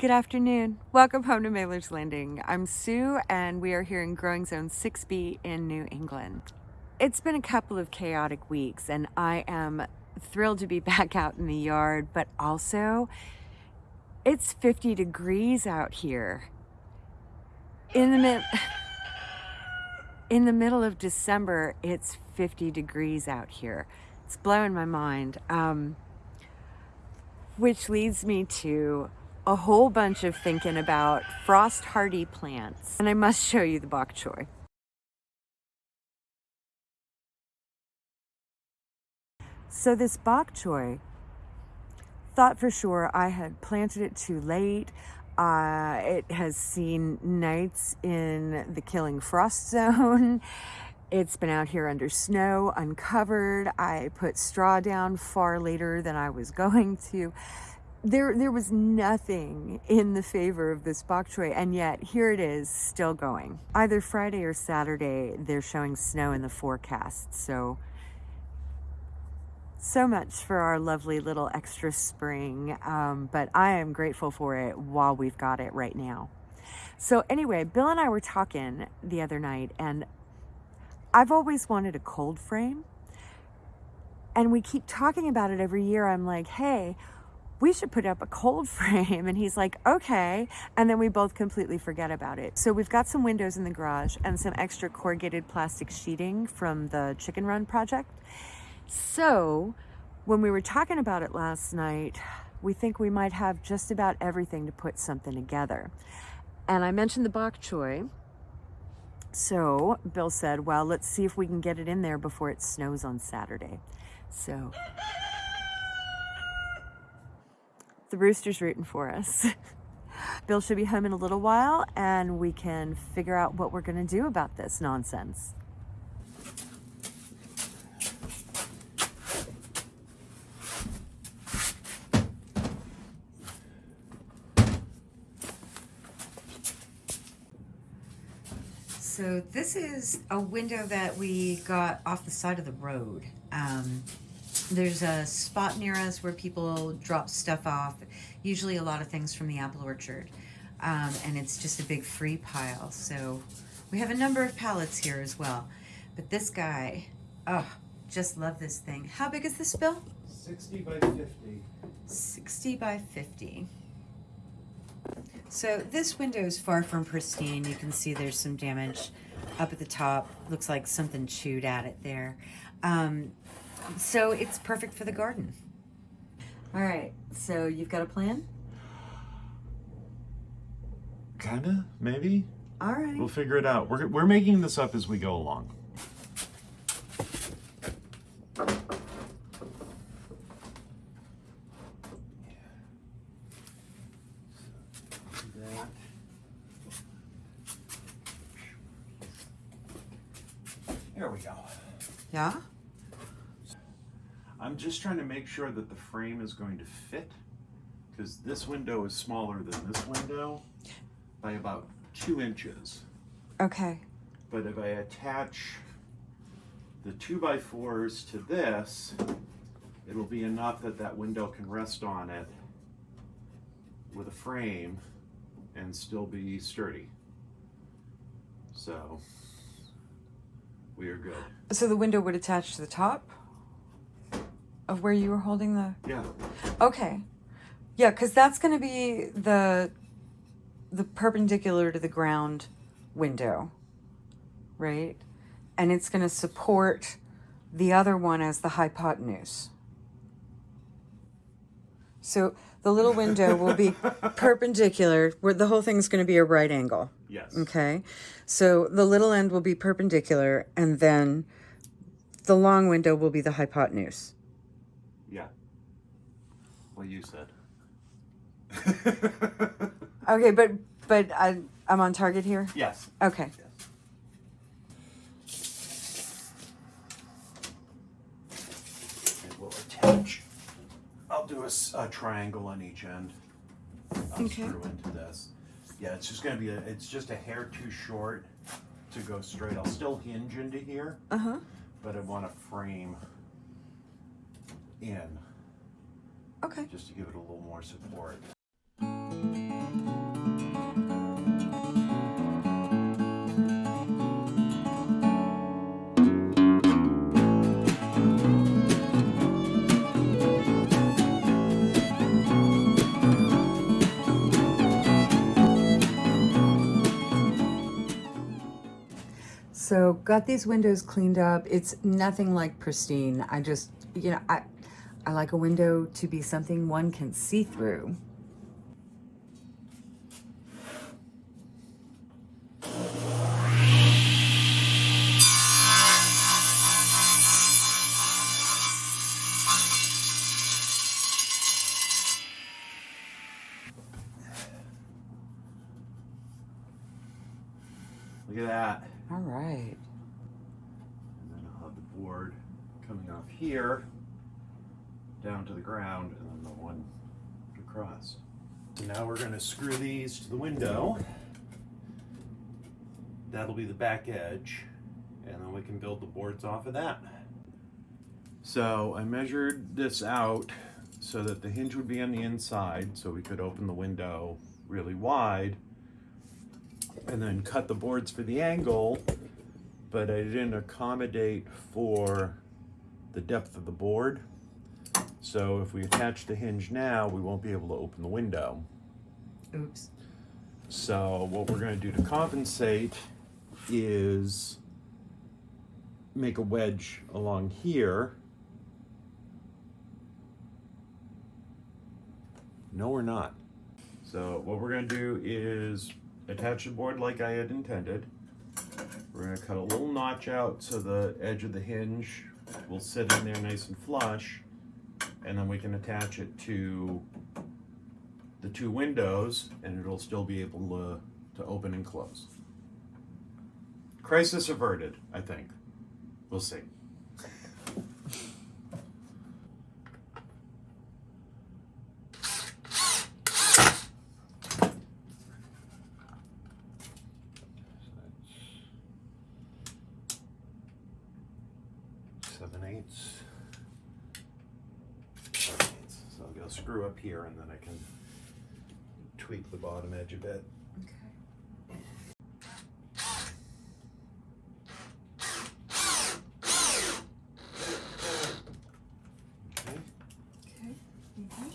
Good afternoon. Welcome home to Mailer's Landing. I'm Sue and we are here in Growing Zone 6B in New England. It's been a couple of chaotic weeks and I am thrilled to be back out in the yard, but also it's 50 degrees out here. In the in the middle of December, it's 50 degrees out here. It's blowing my mind. Um, which leads me to a whole bunch of thinking about frost hardy plants. And I must show you the bok choy. So this bok choy, thought for sure I had planted it too late. Uh, it has seen nights in the killing frost zone. It's been out here under snow, uncovered. I put straw down far later than I was going to there there was nothing in the favor of this bok choy and yet here it is still going. Either friday or saturday they're showing snow in the forecast so so much for our lovely little extra spring um, but i am grateful for it while we've got it right now. So anyway bill and i were talking the other night and i've always wanted a cold frame and we keep talking about it every year. I'm like hey we should put up a cold frame. And he's like, okay. And then we both completely forget about it. So we've got some windows in the garage and some extra corrugated plastic sheeting from the Chicken Run project. So when we were talking about it last night, we think we might have just about everything to put something together. And I mentioned the bok choy. So Bill said, well, let's see if we can get it in there before it snows on Saturday. So the rooster's rooting for us. Bill should be home in a little while and we can figure out what we're gonna do about this nonsense. So this is a window that we got off the side of the road. Um, there's a spot near us where people drop stuff off, usually a lot of things from the apple orchard. Um, and it's just a big free pile. So we have a number of pallets here as well. But this guy, oh, just love this thing. How big is this, Bill? 60 by 50. 60 by 50. So this window is far from pristine. You can see there's some damage up at the top. Looks like something chewed at it there. Um, so it's perfect for the garden. All right, so you've got a plan? Kinda, maybe. All right. We'll figure it out. We're, we're making this up as we go along. There we go. Yeah? Just trying to make sure that the frame is going to fit because this window is smaller than this window by about two inches. Okay. But if I attach the two by fours to this, it'll be enough that that window can rest on it with a frame and still be sturdy. So we are good. So the window would attach to the top? Of where you were holding the... Yeah. Okay. Yeah, because that's going to be the the perpendicular to the ground window, right? And it's going to support the other one as the hypotenuse. So the little window will be perpendicular, where the whole thing's going to be a right angle. Yes. Okay. So the little end will be perpendicular, and then the long window will be the hypotenuse. Yeah. What you said. okay, but but I I'm on target here. Yes. Okay. Yes. We'll attach. I'll do a, a triangle on each end. I'll Okay. screw into this. Yeah, it's just gonna be a. It's just a hair too short to go straight. I'll still hinge into here, Uh huh. but I want to frame in Okay. Just to give it a little more support. So got these windows cleaned up. It's nothing like pristine. I just, you know, I, I like a window to be something one can see through. Look at that. All right. And then I'll have the board coming off here down to the ground and then the one across. Now we're going to screw these to the window. That'll be the back edge and then we can build the boards off of that. So I measured this out so that the hinge would be on the inside so we could open the window really wide and then cut the boards for the angle but I didn't accommodate for the depth of the board. So if we attach the hinge now, we won't be able to open the window. Oops. So what we're gonna do to compensate is make a wedge along here. No, we're not. So what we're gonna do is attach the board like I had intended. We're gonna cut a little notch out so the edge of the hinge will sit in there nice and flush. And then we can attach it to the two windows and it'll still be able to, to open and close. Crisis averted, I think. We'll see. Seven eighths. Seven eighths. Screw up here and then I can tweak the bottom edge a bit. Okay. Okay.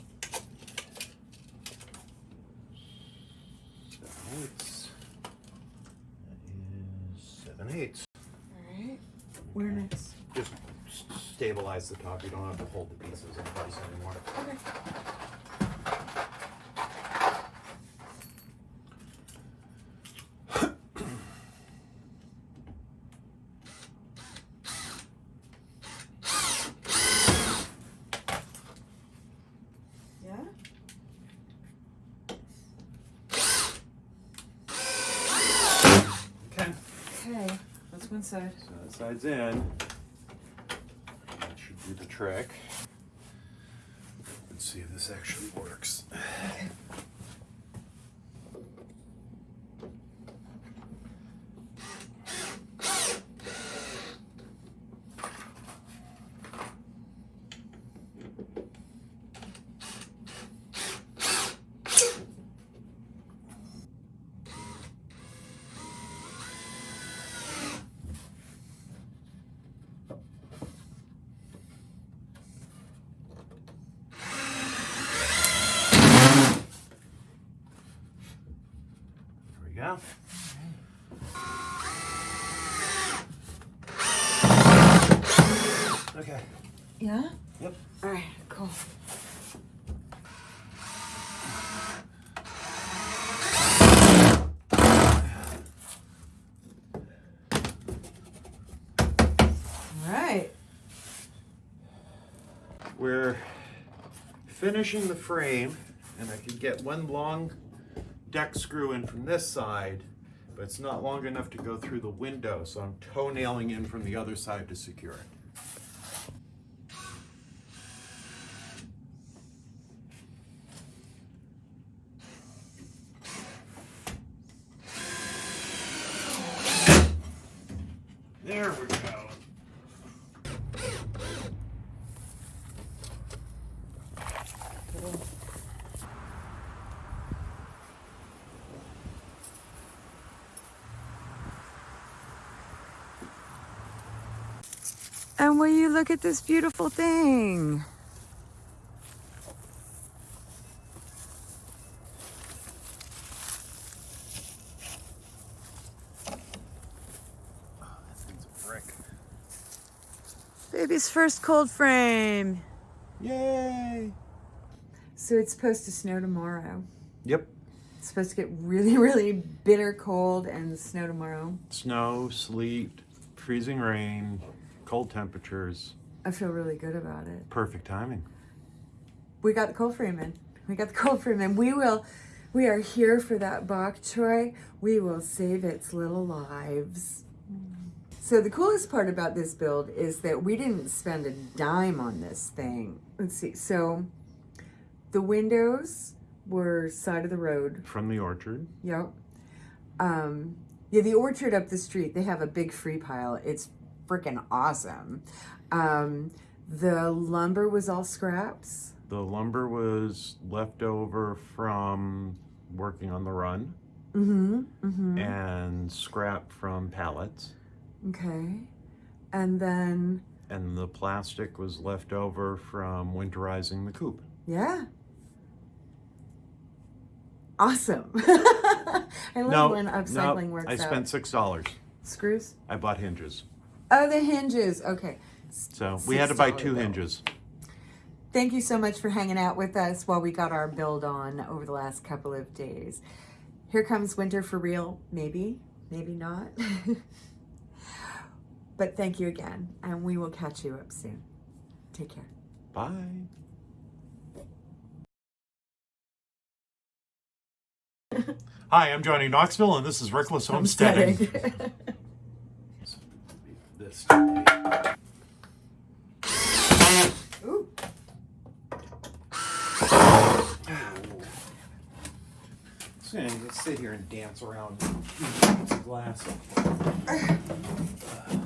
Seven eighths. That is seven eighths. All right. Where next? Just stabilize the top. You don't have to hold the pieces in place anymore. Okay. Yeah? Okay. Okay. That's one side. So that side's in. That should do the trick. Let's see if this actually works. There we go. Okay. Yeah? Yep. All right, cool. All right. We're finishing the frame, and I could get one long deck screw in from this side, but it's not long enough to go through the window, so I'm toenailing in from the other side to secure it. There we go. And will you look at this beautiful thing? Baby's first cold frame. Yay! So it's supposed to snow tomorrow. Yep. It's supposed to get really, really bitter cold and snow tomorrow. Snow, sleet, freezing rain, cold temperatures. I feel really good about it. Perfect timing. We got the cold frame in. We got the cold frame in. We will, we are here for that bok choy. We will save its little lives. So the coolest part about this build is that we didn't spend a dime on this thing. Let's see. So the windows were side of the road. From the orchard. Yep. Um, yeah, the orchard up the street, they have a big free pile. It's freaking awesome. Um, the lumber was all scraps. The lumber was left over from working on the run Mm-hmm. Mm-hmm. and scrap from pallets. Okay. And then, And the plastic was left over from winterizing the coop. yeah. Awesome. I love No, when upcycling no, works I spent six dollars. Screws? I bought hinges. Oh, the hinges. Okay. So we had to buy two bill. hinges. Thank you so much for hanging out with us while we got our build on over the last couple of days. Here comes winter for real. Maybe, maybe not. but thank you again, and we will catch you up soon. Take care. Bye. Hi, I'm Johnny Knoxville, and this is Reckless Homesteading. This Ooh. Just gonna sit here and dance around glass.